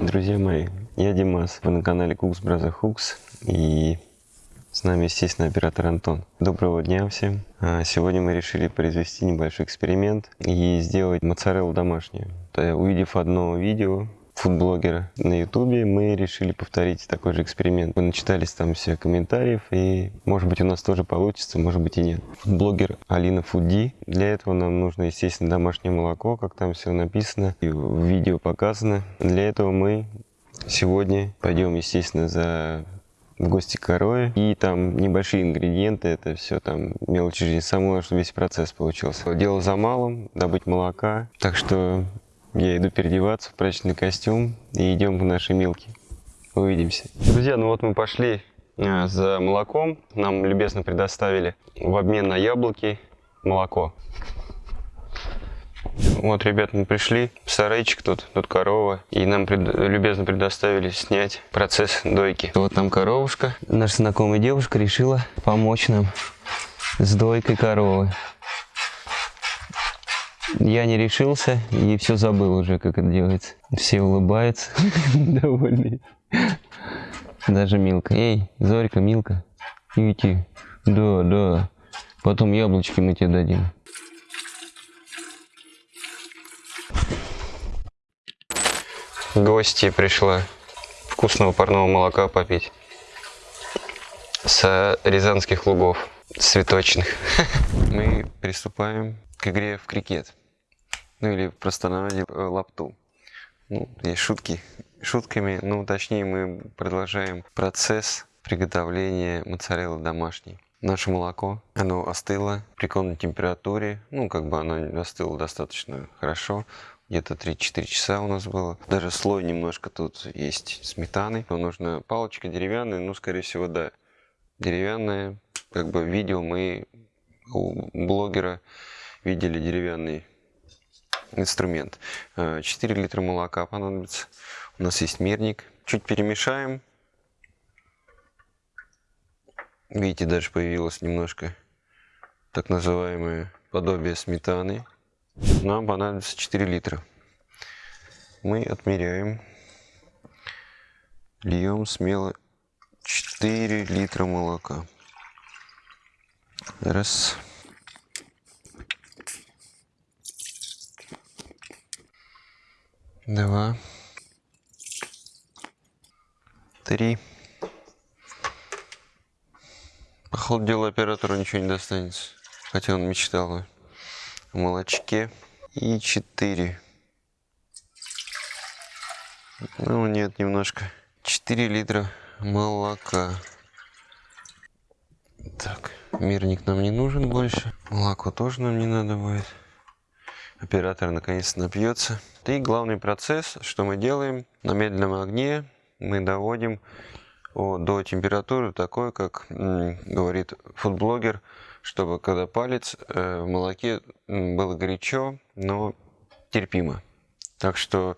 Друзья мои, я Димас, вы на канале Cooks Brother Hooks и с нами, естественно, оператор Антон. Доброго дня всем! А, Сегодня мы решили произвести небольшой эксперимент и сделать моцареллу домашнюю. Увидев одно видео фудблогера на ютубе, мы решили повторить такой же эксперимент. Мы начитались там все комментариев и может быть у нас тоже получится, может быть и нет. Фудблогер Алина Фудди. Для этого нам нужно, естественно, домашнее молоко, как там все написано и в видео показано. Для этого мы сегодня пойдем, естественно, за в гости к. И там небольшие ингредиенты, это все там мелочи жизни самой, чтобы весь процесс получился. Дело за малым, добыть молока. Так что я иду переодеваться в прачечный костюм и идем в наши милки. Увидимся. Друзья, ну вот мы пошли а, за молоком. Нам любезно предоставили в обмен на яблоки молоко. Вот, ребят, мы пришли, сарайчик тут, тут корова, и нам пред, любезно предоставили снять процесс дойки. Вот там коровушка. Наша знакомая девушка решила помочь нам с дойкой коровы. Я не решился и все забыл уже, как это делается. Все улыбаются, довольные. Даже Милка. Эй, Зорька, Милка, иди. Да, да. Потом яблочки мы тебе дадим. Гости пришла вкусного парного молока попить с рязанских лугов цветочных. Мы приступаем к игре в крикет. Ну или в простонародье э, лапту. Ну, есть шутки шутками, ну точнее мы продолжаем процесс приготовления моцареллы домашней. Наше молоко, оно остыло при комнатной температуре, ну как бы оно остыло достаточно хорошо, где-то 3-4 часа у нас было. Даже слой немножко тут есть сметаны. Но нужна палочка деревянная, ну, скорее всего, да, деревянная. Как бы видео мы у блогера видели деревянный инструмент. 4 э, литра молока понадобится. У нас есть мерник. Чуть перемешаем. Видите, даже появилось немножко так называемое подобие сметаны. Нам понадобится 4 литра. Мы отмеряем. Льем смело 4 литра молока. Раз. Два. Три. По ходу оператору ничего не достанется. Хотя он мечтал молочке. И 4. Ну, нет, немножко. 4 литра молока. Так, мирник нам не нужен больше. Молоко тоже нам не надо будет. Оператор наконец напьется. И главный процесс, что мы делаем, на медленном огне мы доводим до температуры такой, как говорит фудблогер, чтобы когда палец э, в молоке было горячо, но терпимо. Так что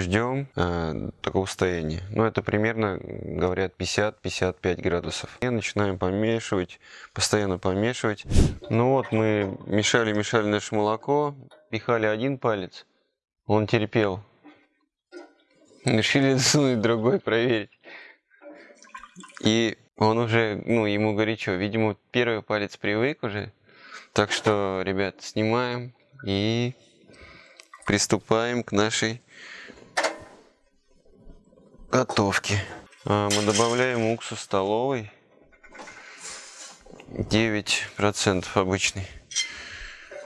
ждем э, такого состояния. Ну, это примерно, говорят, 50-55 градусов. И начинаем помешивать, постоянно помешивать. Ну вот, мы мешали-мешали наше молоко, пихали один палец, он терпел. Решили засунуть другой, проверить. И он уже, ну, ему горячо. Видимо, первый палец привык уже. Так что, ребят, снимаем и приступаем к нашей готовке. А, мы добавляем уксус столовый. 9% обычный.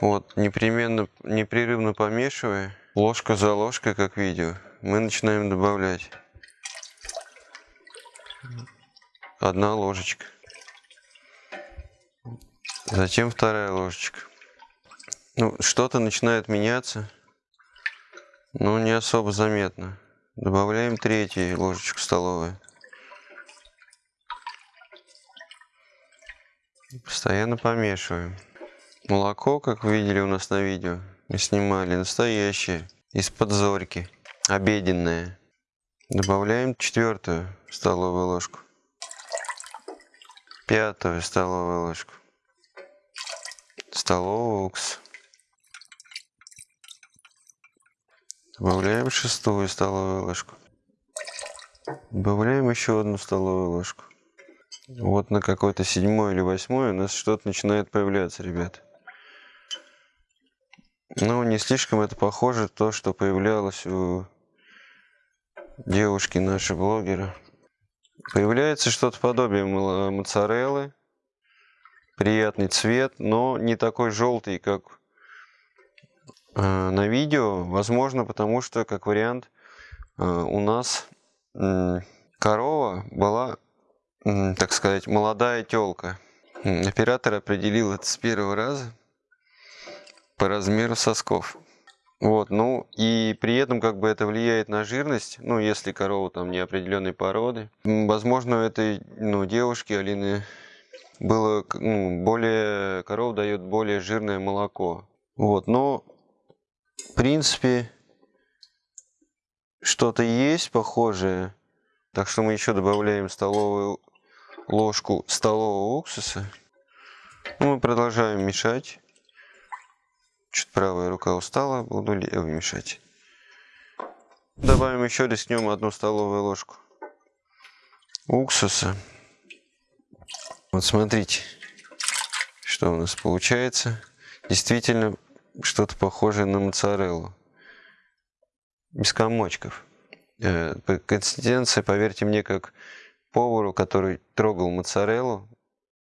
Вот, непременно, непрерывно помешивая, ложка за ложкой, как видео, мы начинаем добавлять одна ложечка. Затем вторая ложечка. Ну, что-то начинает меняться, но не особо заметно. Добавляем третью ложечку столовую. Постоянно помешиваем. Молоко, как вы видели у нас на видео, мы снимали настоящее, из-под зорьки, обеденное. Добавляем четвертую столовую ложку пятую столовую ложку. столовый укс. Добавляем шестую столовую ложку. Добавляем еще одну столовую ложку. Вот на какой-то седьмой или восьмой у нас что-то начинает появляться, ребят. Ну, не слишком это похоже то, что появлялось у девушки нашей блогера. Появляется что-то подобие моцареллы. Приятный цвет, но не такой желтый, как на видео. Возможно, потому что, как вариант, э, у нас э, корова была, э, так сказать, молодая телка. Оператор определил это с первого раза по размеру сосков. Вот, ну и при этом как бы это влияет на жирность, ну если корова там неопределенной породы. Возможно, у этой ну, девушки Алины было ну, более, корова дает более жирное молоко. Вот, но в принципе что-то есть похожее. Так что мы еще добавляем столовую ложку столового уксуса. Ну, мы продолжаем мешать. Чуть правая рука устала, буду левой мешать. Добавим еще рискнем одну столовую ложку уксуса. Вот смотрите, что у нас получается. Действительно, что-то похожее на моцареллу. Без комочков. Э, по консистенции, поверьте мне, как повару, который трогал моцареллу,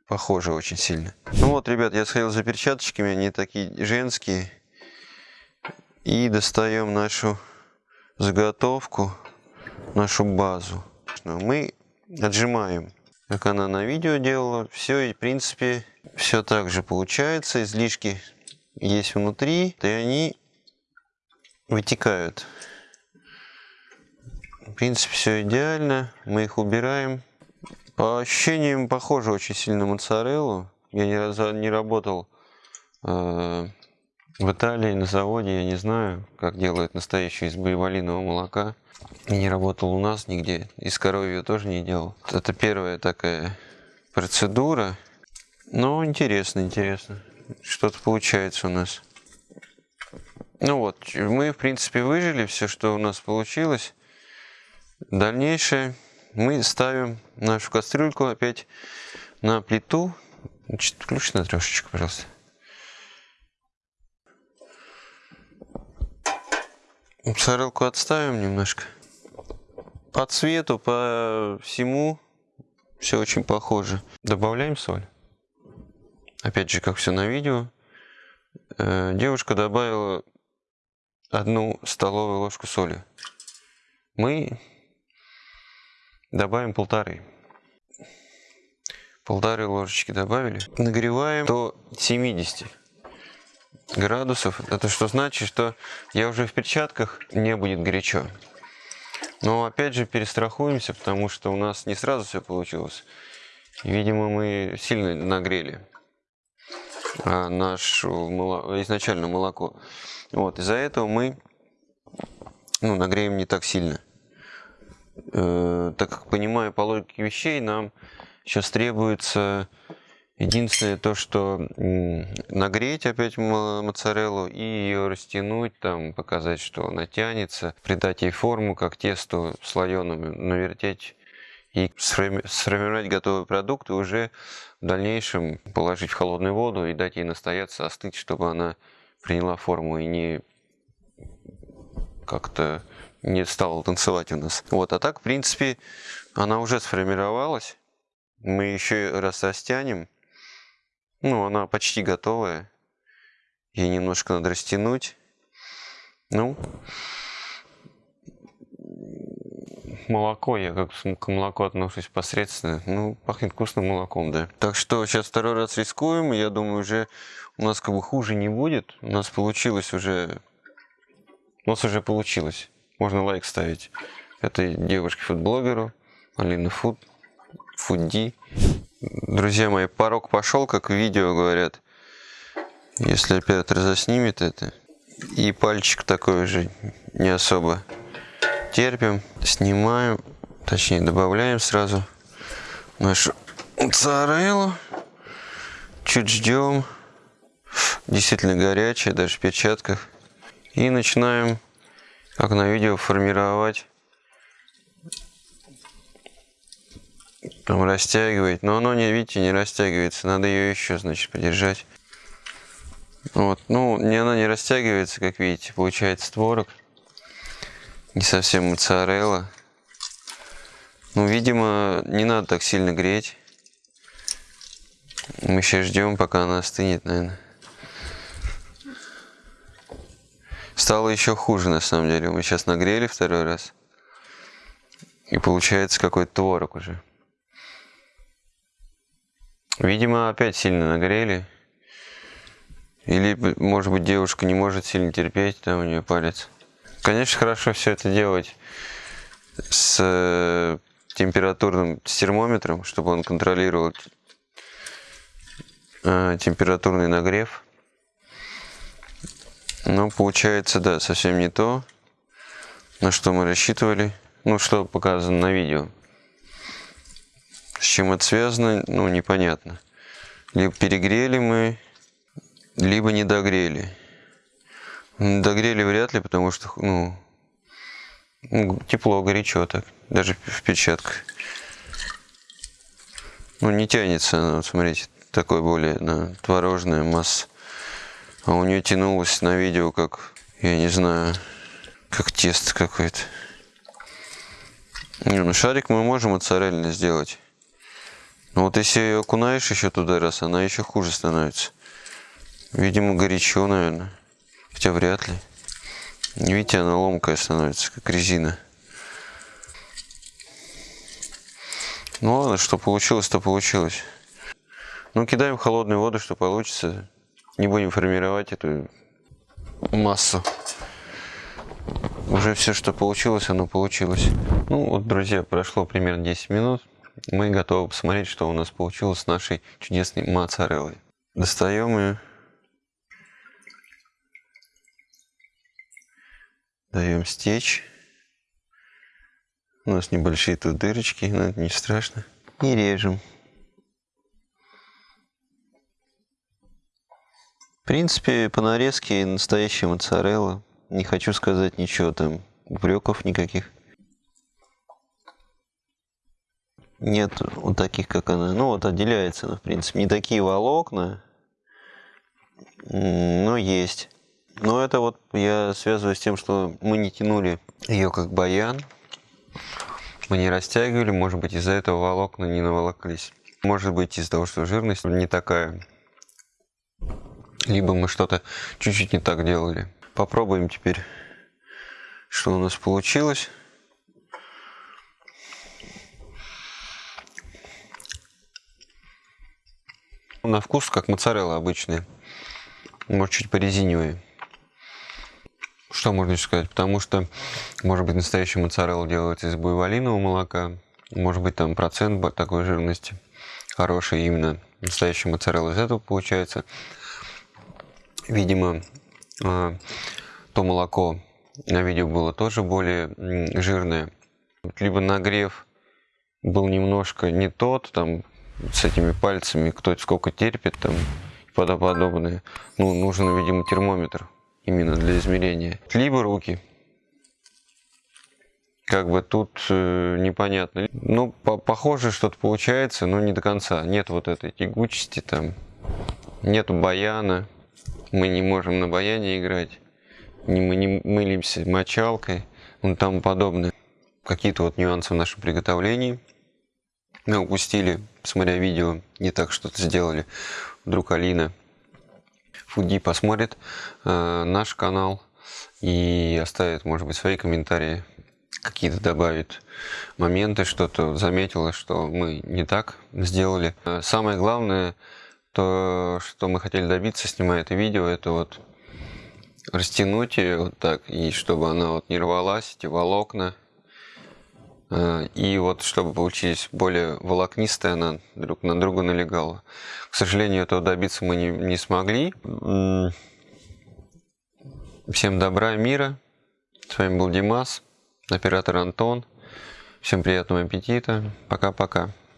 Похоже очень сильно. Ну вот, ребят, я сходил за перчаточками, они такие женские. И достаем нашу заготовку, нашу базу. Мы отжимаем, как она на видео делала. Все, и в принципе, все так же получается. Излишки есть внутри, и они вытекают. В принципе, все идеально. Мы их убираем. По ощущениям похоже очень сильно на моцареллу. Я ни разу не работал э, в Италии на заводе, я не знаю, как делают настоящую из боевалиного молока. Я не работал у нас нигде, из коровья тоже не делал. Это первая такая процедура. Но интересно, интересно. Что-то получается у нас. Ну вот, мы в принципе выжили все, что у нас получилось. Дальнейшее мы ставим нашу кастрюльку опять на плиту. Значит, включи на трешечку, пожалуйста. Сорелку отставим немножко. По цвету, по всему все очень похоже. Добавляем соль. Опять же, как все на видео. Э, девушка добавила одну столовую ложку соли. Мы Добавим полторы. Полторы ложечки добавили. Нагреваем до 70 градусов. Это что значит, что я уже в перчатках, не будет горячо. Но опять же перестрахуемся, потому что у нас не сразу все получилось. Видимо, мы сильно нагрели а, молоко, изначально молоко. Вот, из-за этого мы ну, нагреем не так сильно. Э, так как понимаю по логике вещей, нам сейчас требуется единственное то, что нагреть опять моцареллу и ее растянуть, там показать, что она тянется, придать ей форму, как тесту слоеным, навертеть и сформировать готовый продукт и уже в дальнейшем положить в холодную воду и дать ей настояться, остыть, чтобы она приняла форму и не как-то не стала танцевать у нас. Вот, а так, в принципе, она уже сформировалась. Мы еще раз растянем. Ну, она почти готовая. Ей немножко надо растянуть. Ну, молоко, я как к молоку отношусь посредственно. Ну, пахнет вкусным молоком, да. Так что сейчас второй раз рискуем. Я думаю, уже у нас как бы хуже не будет. У нас получилось уже... У нас уже получилось. Можно лайк ставить этой девушке-фудблогеру, Алина Фуд, Фудди. Друзья мои, порог пошел, как в видео говорят. Если оператор заснимет это. И пальчик такой же не особо терпим. Снимаем, точнее добавляем сразу нашу моцареллу. Чуть ждем. действительно горячая, даже в перчатках. И начинаем, как на видео, формировать. Там растягивать. Но оно, не, видите, не растягивается. Надо ее еще, значит, подержать. Вот. Ну, не, она не растягивается, как видите. Получается творог. Не совсем моцарелла. Ну, видимо, не надо так сильно греть. Мы сейчас ждем, пока она остынет, наверное. Стало еще хуже, на самом деле. Мы сейчас нагрели второй раз. И получается какой-то творог уже. Видимо, опять сильно нагрели. Или, может быть, девушка не может сильно терпеть, там у нее палец. Конечно, хорошо все это делать с э, температурным с термометром, чтобы он контролировал э, температурный нагрев. Но получается, да, совсем не то, на что мы рассчитывали. Ну, что показано на видео. С чем это связано, ну, непонятно. Либо перегрели мы, либо не догрели. Догрели вряд ли, потому что, ну, тепло, горячо так, даже в перчатках. Ну, не тянется вот смотрите, такой более на творожная масса. А у нее тянулось на видео, как, я не знаю, как тесто какое-то. Не, ну шарик мы можем моцарельно сделать. Но вот если ее окунаешь еще туда раз, она еще хуже становится. Видимо, горячо, наверное. Хотя вряд ли. Видите, она ломкая становится, как резина. Ну ладно, что получилось, то получилось. Ну, кидаем холодную воду, что получится. Не будем формировать эту массу. Уже все, что получилось, оно получилось. Ну вот, друзья, прошло примерно 10 минут. Мы готовы посмотреть, что у нас получилось с нашей чудесной моцареллой. Достаем ее. Даем стечь. У нас небольшие тут дырочки, но это не страшно. И режем. В принципе, по нарезке настоящая моцарелла. Не хочу сказать ничего там, упреков никаких. Нет вот таких, как она. Ну вот отделяется она, в принципе. Не такие волокна, но есть. Но это вот я связываю с тем, что мы не тянули ее как баян. Мы не растягивали, может быть из-за этого волокна не наволоклись. Может быть из-за того, что жирность не такая либо мы что-то чуть-чуть не так делали. Попробуем теперь, что у нас получилось. На вкус как моцарелла обычная. Может чуть порезинивые. Что можно еще сказать? Потому что, может быть, настоящая моцарелла делается из буйволинового молока. Может быть, там процент такой жирности хороший именно настоящая моцарелла из этого получается видимо, а, то молоко на видео было тоже более жирное. Либо нагрев был немножко не тот, там, с этими пальцами, кто сколько терпит, там, подобное. Ну, нужен, видимо, термометр именно для измерения. Либо руки. Как бы тут э, непонятно. Ну, по похоже, что-то получается, но не до конца. Нет вот этой тягучести там, нету баяна мы не можем на баяне играть, не, мы не мылимся мочалкой, ну тому подобное. Какие-то вот нюансы в нашем приготовлении. Мы упустили, смотря видео, не так что-то сделали. Вдруг Алина Фуди посмотрит э, наш канал и оставит, может быть, свои комментарии, какие-то добавит моменты, что-то заметила, что мы не так сделали. Э, самое главное, то, что мы хотели добиться, снимая это видео, это вот растянуть ее вот так, и чтобы она вот не рвалась, эти волокна. Э, и вот чтобы получились более волокнистые, она друг на друга налегала. К сожалению, этого добиться мы не, не смогли. Всем добра мира. С вами был Димас, оператор Антон. Всем приятного аппетита. Пока-пока.